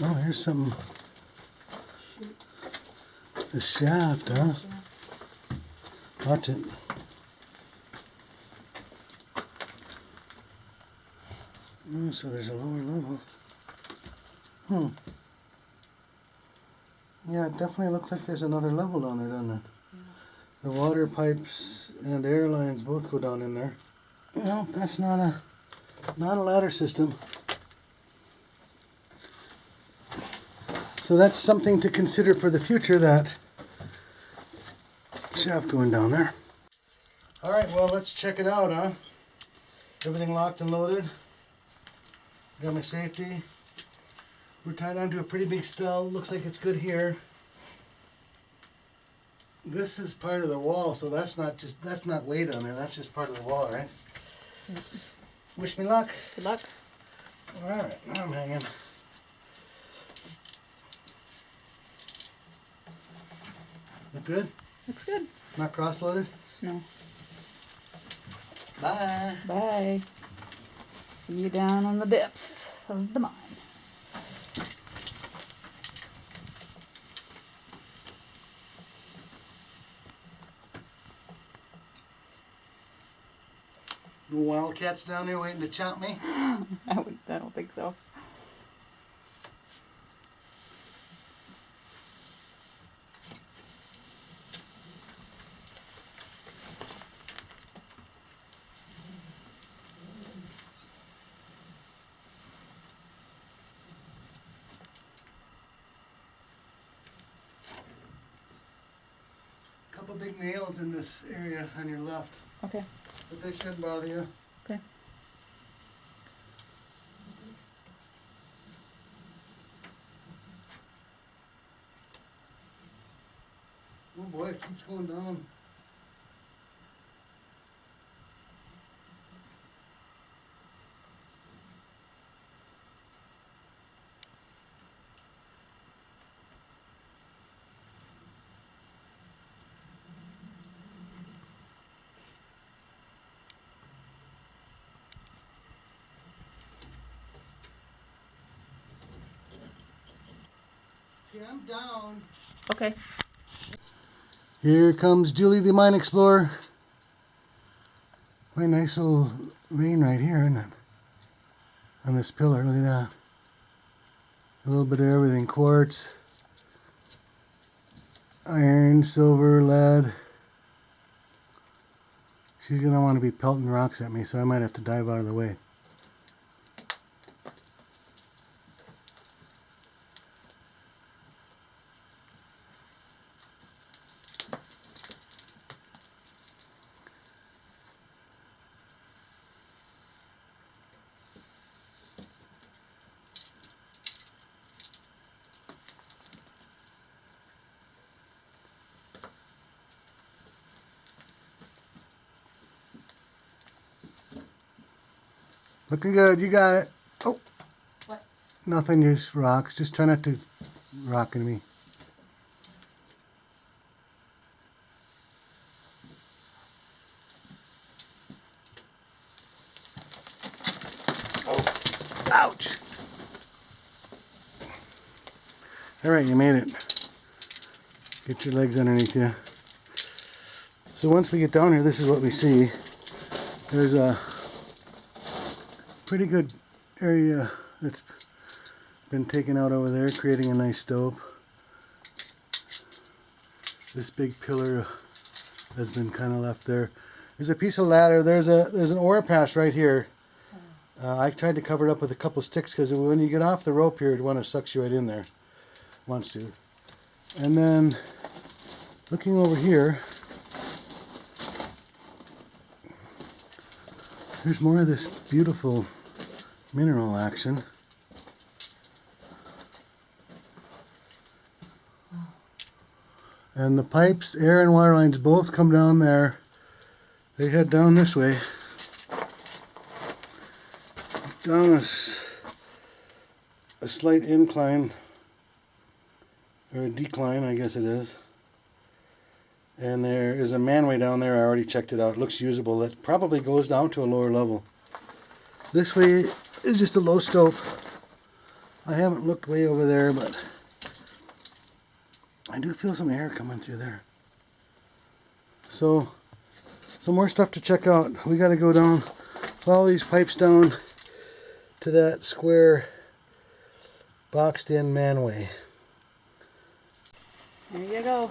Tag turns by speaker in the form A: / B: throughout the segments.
A: Oh, here's some. The shaft, huh? Watch it. Oh, so there's a lower level. Hmm. Yeah, it definitely looks like there's another level down there, doesn't it? The water pipes and air lines both go down in there. No, that's not a not a ladder system. So that's something to consider for the future that shaft going down there. All right, well, let's check it out, huh? Everything locked and loaded. Got my safety. We're tied onto a pretty big stull. Looks like it's good here. This is part of the wall, so that's not just that's not weight on there. That's just part of the wall, right? Mm-hmm. Wish me luck.
B: Good luck.
A: All right, now I'm hanging. Look good?
B: Looks good.
A: Not cross-loaded?
B: No.
A: Bye.
B: Bye. See you down on the depths of the mine.
A: No wildcats down there waiting to chop me?
B: I would. I don't think so.
A: Couple big nails in this area on your left,
B: Okay.
A: but they shouldn't bother you.
B: Okay.
A: Oh boy, it keeps going down. Okay, I'm down.
B: Okay.
A: Here comes Julie the Mine Explorer. Quite a nice little vein right here, isn't it? On this pillar, look at that. A little bit of everything. Quartz, iron, silver, lead. She's gonna want to be pelting rocks at me, so I might have to dive out of the way. Looking good, you got it. Oh.
B: What?
A: Nothing, just rocks. Just try not to rock me. Oh, ouch. All right, you made it. Get your legs underneath you. So once we get down here, this is what we see. There's a pretty good area that's been taken out over there, creating a nice stope. This big pillar has been kind of left there. There's a piece of ladder. There's a there's an ore pass right here. Uh, I tried to cover it up with a couple sticks because when you get off the rope here, it want to sucks you right in there. Wants to. And then looking over here, there's more of this beautiful mineral action. And the pipes, air and water lines both come down there. They head down this way. Down a, a slight incline, or a decline, I guess it is. And there is a manway down there. I already checked it out. It looks usable. That probably goes down to a lower level. This way is just a low stope. I haven't looked way over there, but I do feel some air coming through there. So, some more stuff to check out. We got to go down, follow these pipes down to that square boxed in manway.
B: There you go.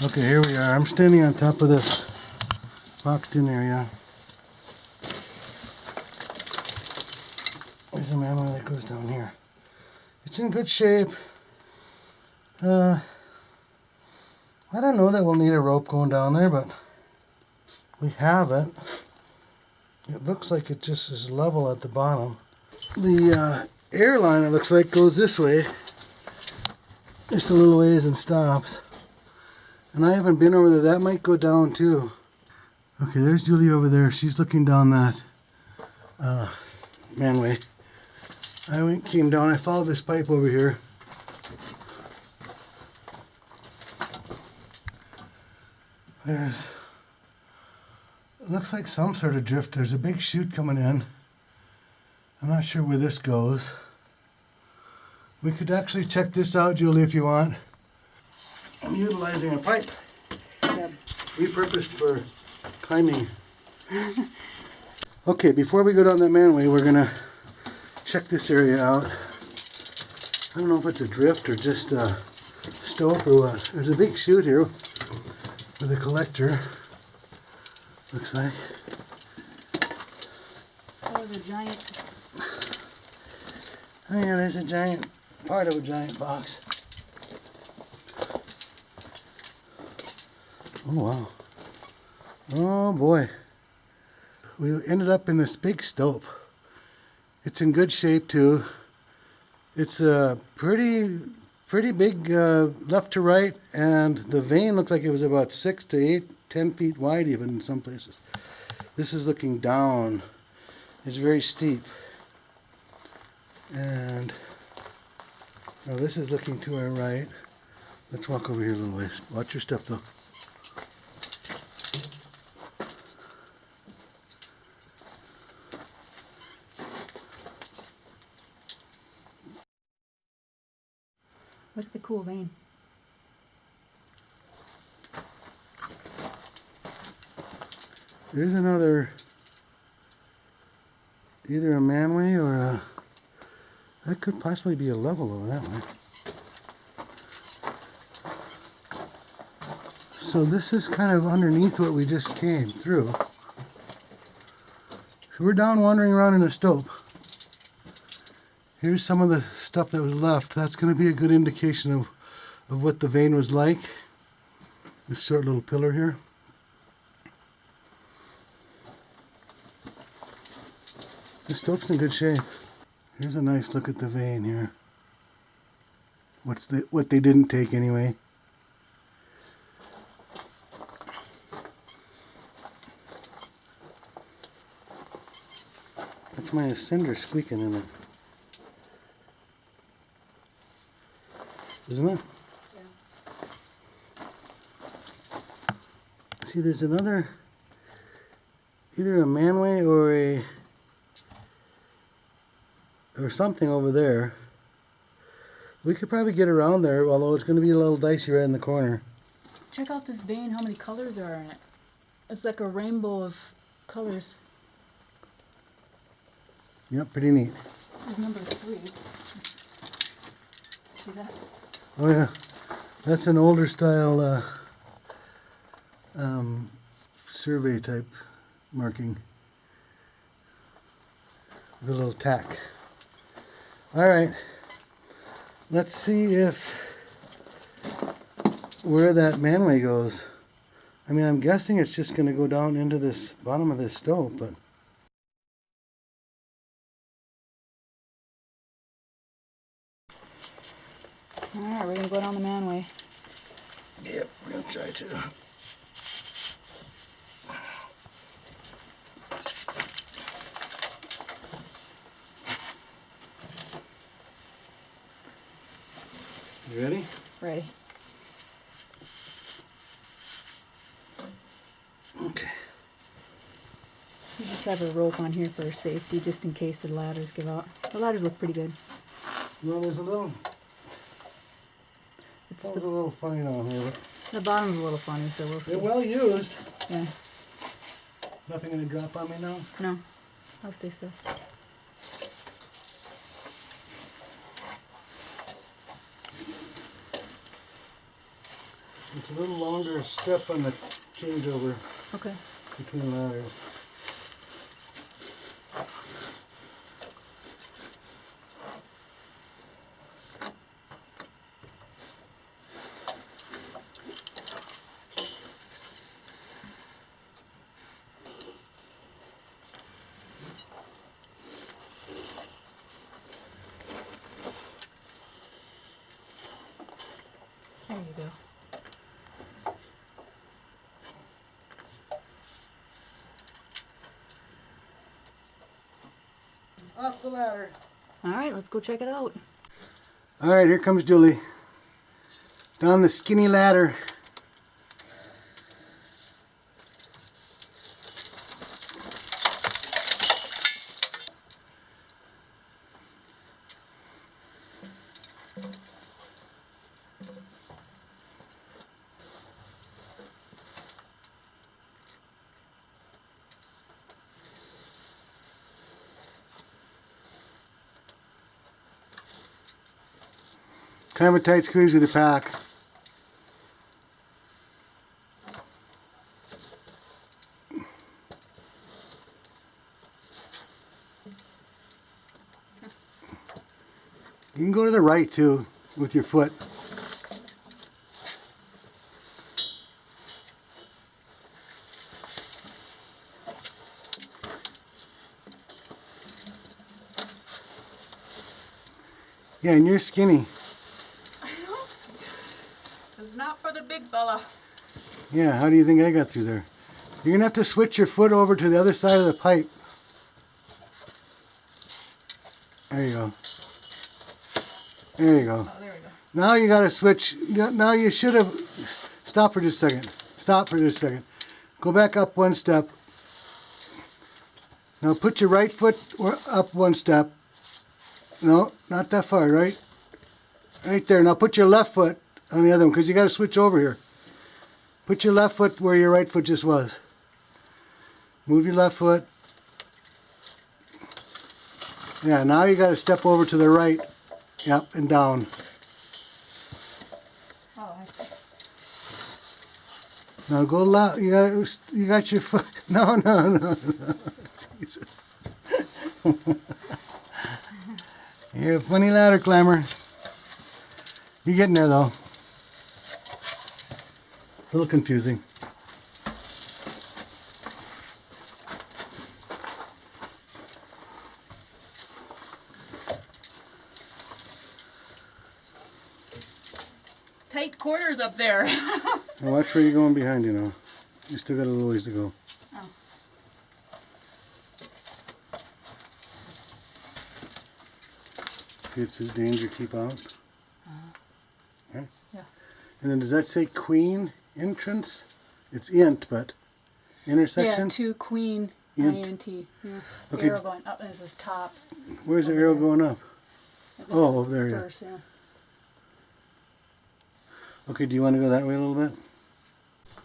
A: Okay, here we are. I'm standing on top of this boxed in area. There's a manway that goes down here. It's in good shape. Uh, I don't know that we'll need a rope going down there, but we have it. It looks like it just is level at the bottom. The uh, airline, it looks like, goes this way. Just a little ways and stops. And I haven't been over there. That might go down too. Okay, there's Julie over there. She's looking down that uh, manway. I went, came down. I followed this pipe over here. There's, looks like some sort of drift. There's a big chute coming in. I'm not sure where this goes. We could actually check this out, Julie, if you want. I'm utilizing a pipe
B: Yep.
A: repurposed for climbing. okay, before we go down that manway, we're gonna check this area out. I don't know if it's a drift or just a stope or what. There's a big chute here with a collector. Looks like.
B: Oh, the giant.
A: Oh yeah, there's a giant part of a giant box. Oh wow. Oh boy. We ended up in this big stope. It's in good shape too. It's a pretty pretty big uh, left to right and the vein looked like it was about six to eight, ten feet wide even in some places. This is looking down. It's very steep. And now this is looking to our right. Let's walk over here a little ways. Watch your step though. There's another, either a manway or a, that could possibly be a level over that way. So this is kind of underneath what we just came through. So we're down wandering around in a stope. Here's some of the stuff that was left. That's going to be a good indication of, of what the vein was like. This short little pillar here. The stope's in good shape. Here's a nice look at the vein here. What's the what they didn't take anyway. That's my cinder squeaking in it. Isn't it? Yeah. See, there's another, either a manway or a or something over there. We could probably get around there, although it's going to be a little dicey right in the corner.
B: Check out this vein, how many colors are in it. It's like a rainbow of colors.
A: Yep, pretty neat.
B: There's number three. See that?
A: Oh yeah, that's an older style uh, um, survey type marking. With a little tack. All right, let's see if where that manway goes. I mean, I'm guessing it's just gonna go down into this bottom of this stope, but.
B: Alright, we're gonna go down the manway.
A: Yep, we're gonna try to. You ready?
B: Ready.
A: Okay.
B: We just have a rope on here for safety, just in case the ladders give out. The ladders look pretty good.
A: Well, there's a little,
B: It's the,
A: a little funny on here,
B: the bottom's a little funny, so we'll see.
A: they're well used.
B: Yeah,
A: Nothing gonna drop on me now?
B: no, I'll stay still.
A: It's a little longer step on the changeover
B: Okay.
A: between ladders.
B: There you go.
A: Off the ladder.
B: Alright, let's go check it out.
A: All right, here comes Julie. Down the skinny ladder. Kind of a tight squeeze with the pack. You can go to the right too with your foot. Yeah, and you're skinny.
B: It's not for the big fella.
A: Yeah, how do you think I got through there? You're gonna have to switch your foot over to the other side of the pipe. There you go. There you go.
B: Oh, there we go.
A: Now you gotta switch. Now you should have. Stop for just a second. Stop for just a second. Go back up one step. Now put your right foot up one step. No, not that far, right? Right there. Now put your left foot on the other one because you gotta switch over here. Put your left foot where your right foot just was. Move your left foot. Yeah, now you gotta step over to the right. Yep, and down.
B: Oh, I.
A: Now go loud. You got you got your foot. No, no, no, no. Jesus. You're a funny ladder climber. You're getting there though. A little confusing.
B: Tight quarters up there.
A: Now watch where you're going behind you now. You still got a little ways to go.
B: Oh.
A: See, it says danger, keep out. Uh-huh. Okay.
B: Yeah.
A: And then does that say queen entrance? It's int, but intersection?
B: Yeah, two queen
A: Int.
B: INT. Yeah.
A: Okay.
B: Arrow going up and this is top.
A: Where's the arrow going up? Oh, over there.
B: First, yeah.
A: Okay, do you want to go that way a little bit?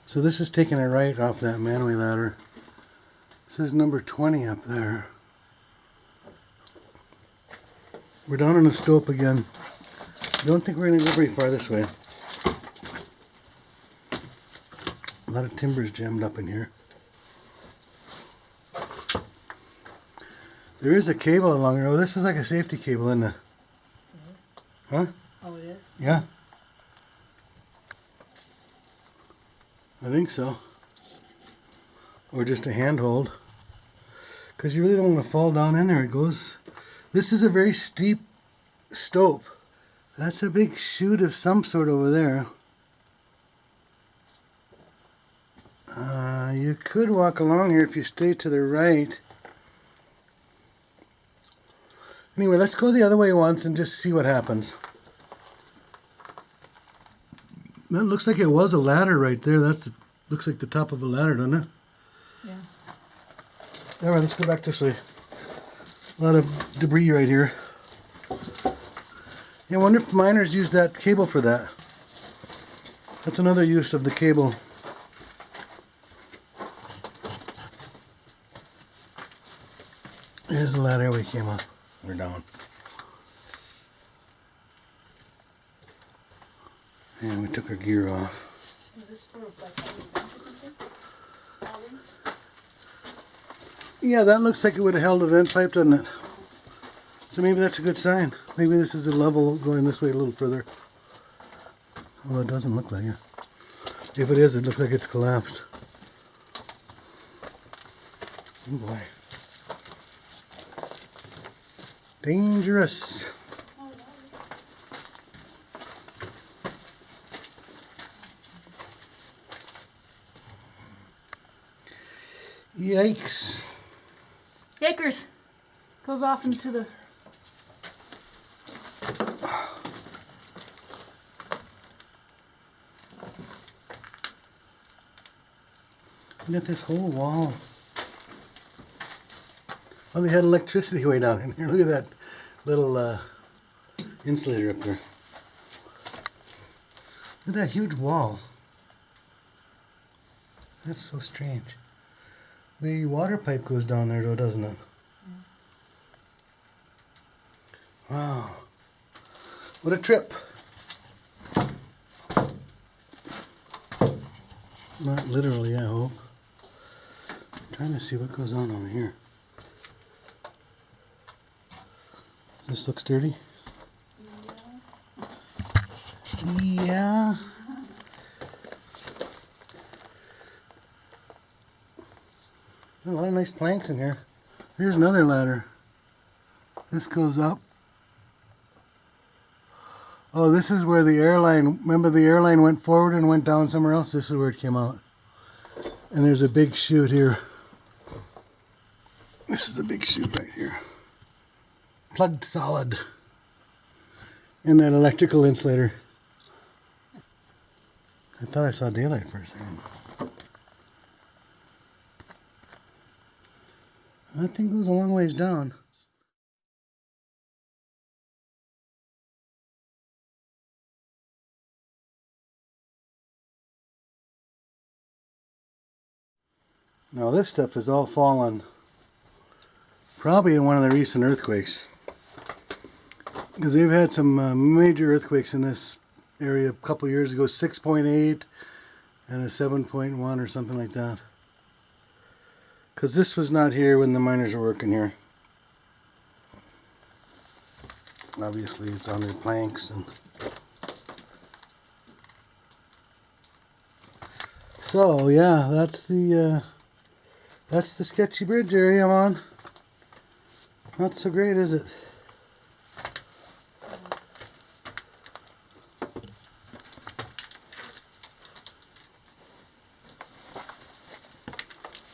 A: So this is taking a right off that manway ladder. This is number 20 up there. We're down on the stope again. Don't think we're going to go very far this way. A lot of timber's jammed up in here. There is a cable along here. Oh, this is like a safety cable, isn't it? Huh?
B: Oh, it is?
A: Yeah. I think so. Or just a handhold. Because you really don't want to fall down in there. It goes. This is a very steep stope. That's a big chute of some sort over there. You could walk along here if you stay to the right. Anyway, let's go the other way once and just see what happens. That looks like it was a ladder right there. That's the, looks like the top of a ladder, doesn't it?
B: Yeah.
A: All right, let's go back this way. A lot of debris right here. Yeah, I wonder if miners use that cable for that. That's another use of the cable. We came up. We're down. And we took our gear off.
B: Is this for like or something? All?
A: Yeah, that looks like it would have held a vent pipe, doesn't it? So maybe that's a good sign. Maybe this is a level going this way a little further. Well, it doesn't look like it. If it is, it looks like it's collapsed. Oh boy. Dangerous. Yikes.
B: Yakers! Goes off into the.
A: Look at this whole wall. Oh, they had electricity way down in here. Look at that little uh, insulator up there. Look at that huge wall. That's so strange. The water pipe goes down there though, doesn't it? Wow. What a trip. Not literally, I hope. trying to see what goes on over here. This looks dirty. Yeah. A lot of nice planks in here. Here's another ladder. This goes up. Oh, this is where the airline, remember the airline went forward and went down somewhere else? This is where it came out. And there's a big chute here. This is a big chute right here. Plugged solid. In that electrical insulator. I thought I saw daylight for a second. That thing goes a long ways down. Now this stuff is all fallen probably in one of the recent earthquakes. Because they've had some uh, major earthquakes in this area a couple years ago, 6.8 and a 7.1 or something like that. Because this was not here when the miners were working here. Obviously it's on their planks and So yeah, that's the uh, that's the sketchy bridge area I'm on. Not so great, is it?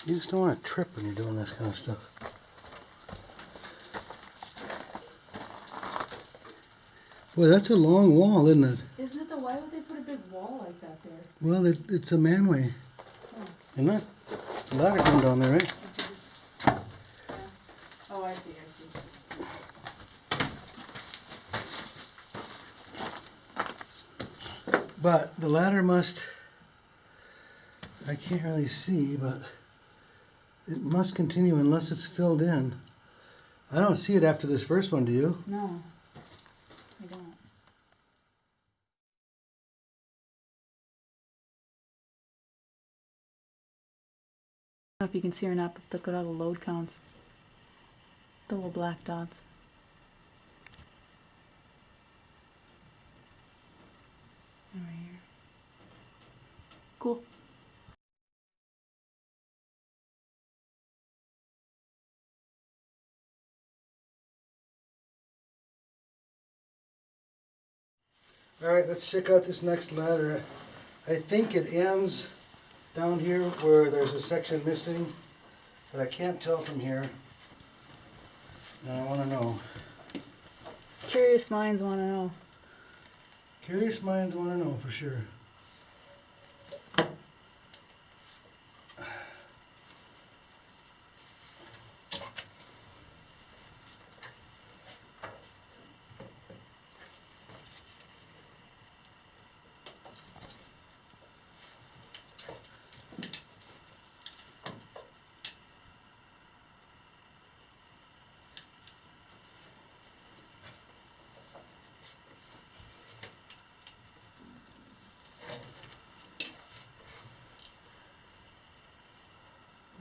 A: You just don't want to trip when you're doing this kind of stuff. Boy, that's a long wall, isn't it?
B: Isn't it the. Why would they put a big wall like that there?
A: Well, it, it's a manway. Isn't it? It's a ladder going down there, right?
B: Did you just- yeah. Oh, I see, I see.
A: But the ladder must, I can't really see, but it must continue unless it's filled in. I don't see it after this first one, do you?
B: No, I don't. I don't know if you can see or not, but look at all the load counts. The little black dots. Right here. Cool.
A: Alright, let's check out this next ladder. I think it ends down here where there's a section missing, but I can't tell from here. And I wanna know.
B: Curious minds want to know.
A: Curious minds wanna know for sure.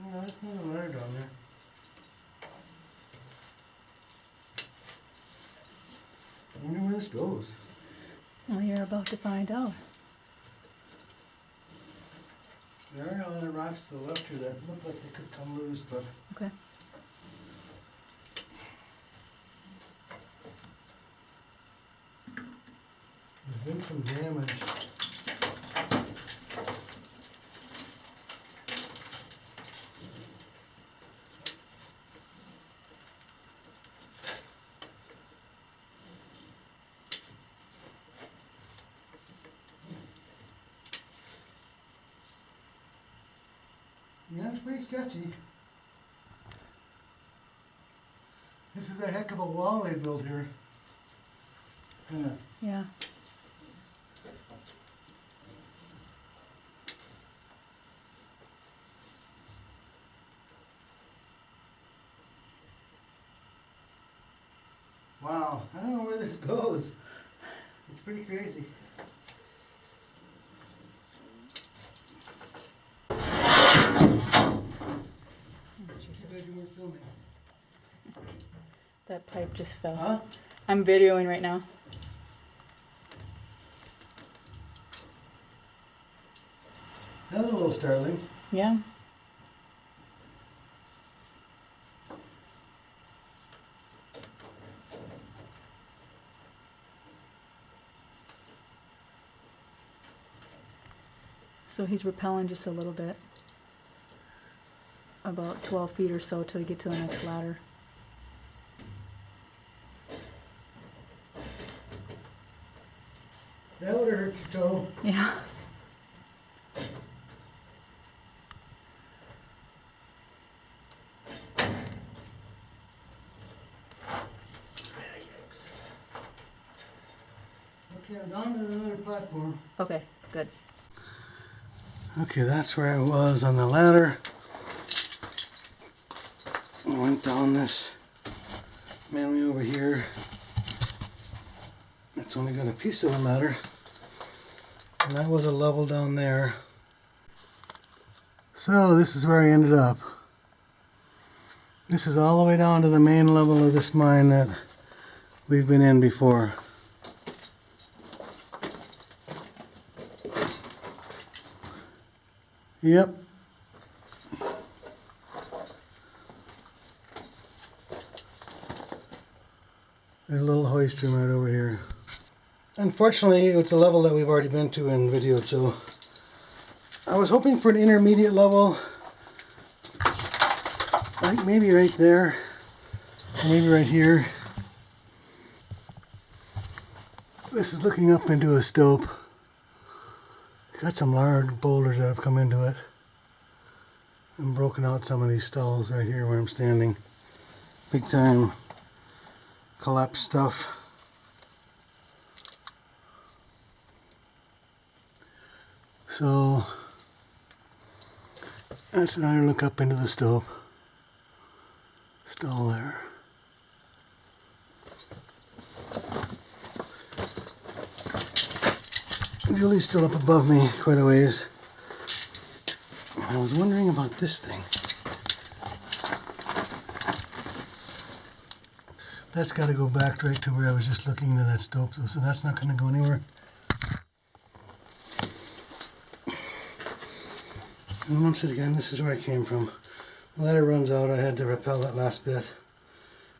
A: No, there's not a ladder down there. I wonder where this goes.
B: Well, you're about to find out.
A: There are a lot of rocks to the left here that look like they could come loose, but
B: Okay.
A: there's been some damage. Yeah, it's pretty sketchy. This is a heck of a wall they built here. Kinda
B: Yeah.
A: Wow, I don't know where this goes. It's pretty crazy.
B: Oh,
A: Too
B: Jesus.
A: bad you weren't filming.
B: That pipe just fell.
A: Huh?
B: I'm videoing right now.
A: That was a little startling.
B: Yeah. So he's repelling just a little bit. About 12 feet or so till we get to the next ladder.
A: That would have hurt your toe.
B: Yeah.
A: Okay, I'm down to another platform.
B: Okay, good.
A: Okay, that's where I was on the ladder. I went down this manway over here. It's only got a piece of a ladder. And that was a level down there. So this is where I ended up. This is all the way down to the main level of this mine that we've been in before. Yep. There's a little hoist room right over. Unfortunately, it's a level that we've already been to in video, so I was hoping for an intermediate level. Like maybe right there, maybe right here. This is looking up into a stope. Got some large boulders that have come into it and broken out some of these stalls right here where I'm standing. Big time collapse stuff. So that's another look up into the stope. Stall there. Julie's still up above me quite a ways. I was wondering about this thing. That's got to go back right to where I was just looking into that stope, so that's not going to go anywhere. And once again, this is where I came from. The ladder runs out, I had to rappel that last bit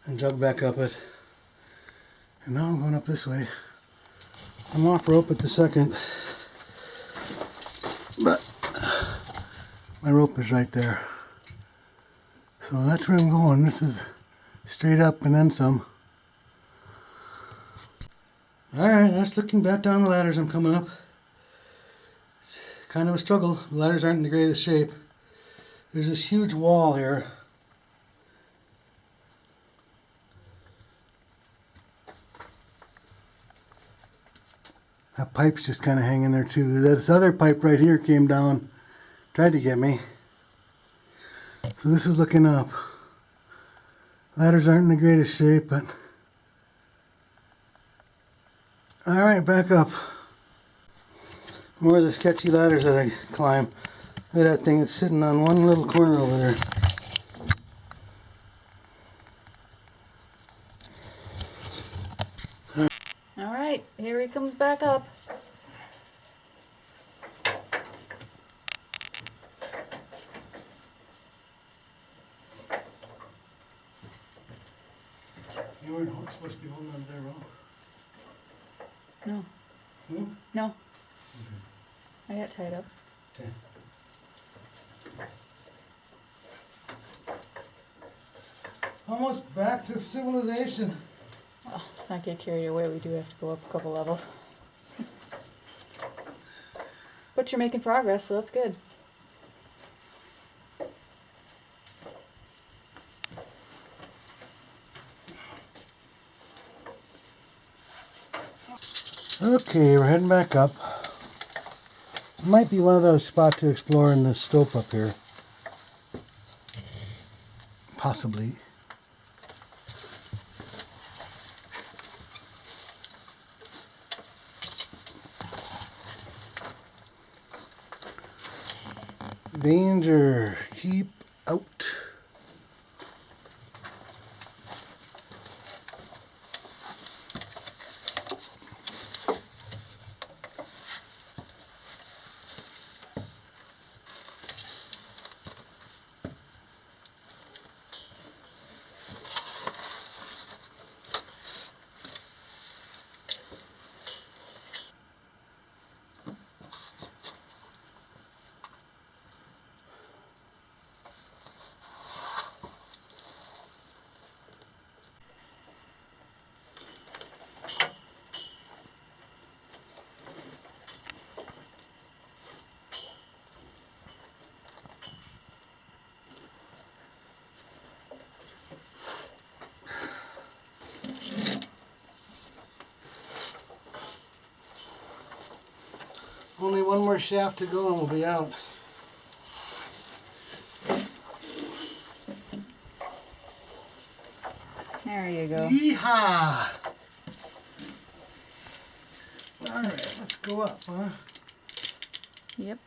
A: and jug back up it. And now I'm going up this way. I'm off rope at the second. But my rope is right there. So that's where I'm going. This is straight up and then some. Alright, that's looking back down the ladders I'm coming up. Kind of a struggle. The ladders aren't in the greatest shape. There's this huge wall here. That pipe's just kind of hanging there too. This other pipe right here came down, tried to get me. So this is looking up. Ladders aren't in the greatest shape, but all right, back up. More of the sketchy ladders that I climb. Look at that thing, it's sitting on one little corner over there.
B: All right, here he comes back up.
A: You weren't supposed to be holding on to that rope.
B: No.
A: Hmm?
B: No. Tied up.
A: Okay. Almost back to civilization.
B: Oh, let's not get carried away. We do have to go up a couple levels. but you're making progress, so that's good.
A: Okay, we're heading back up. Might be one of those spots to explore in this slope up here. Possibly. Danger. Keep out. Only one more shaft to go and we'll be out.
B: There you go.
A: Yeehaw! Alright, let's go up, huh?
B: Yep.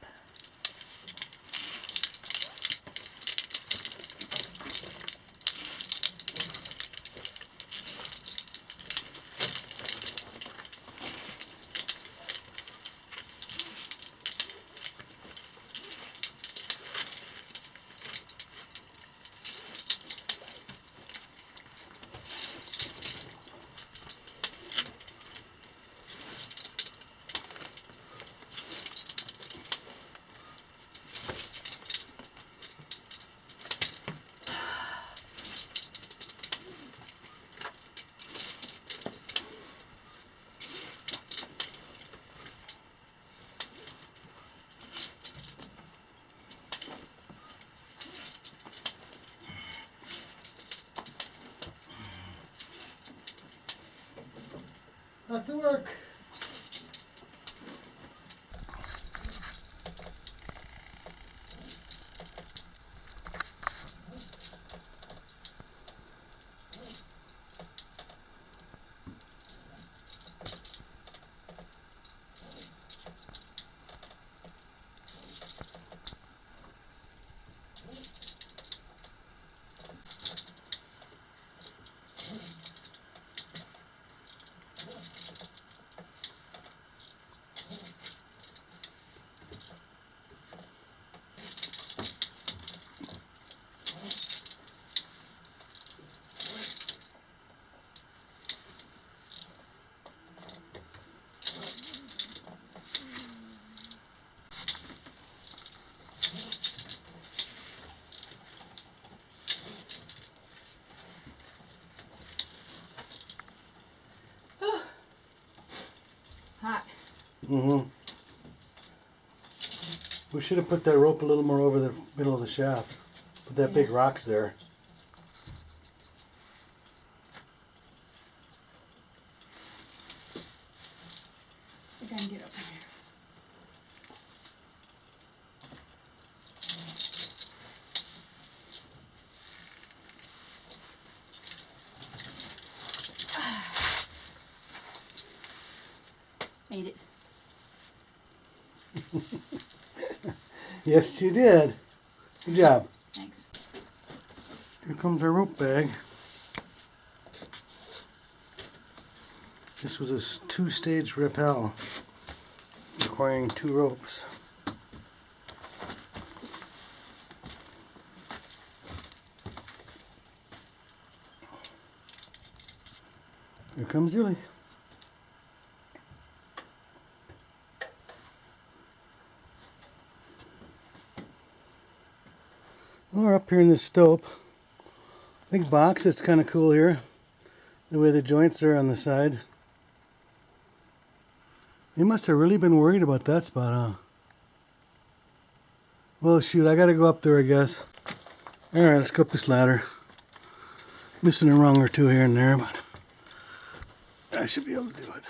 A: Of work. Mm-hmm. We should have put that rope a little more over the middle of the shaft. Put that big rocks there.
B: I can get up there. Made it.
A: Yes, you did. Good job.
B: Thanks.
A: Here comes our rope bag. This was a two-stage rappel requiring two ropes. Here comes Julie. We're up here in the stope. Big box, it's kind of cool here. The way the joints are on the side. They must have really been worried about that spot, huh? Well, shoot, I gotta go up there, I guess. Alright, let's go up this ladder. Missing a rung or two here and there, but I should be able to do it.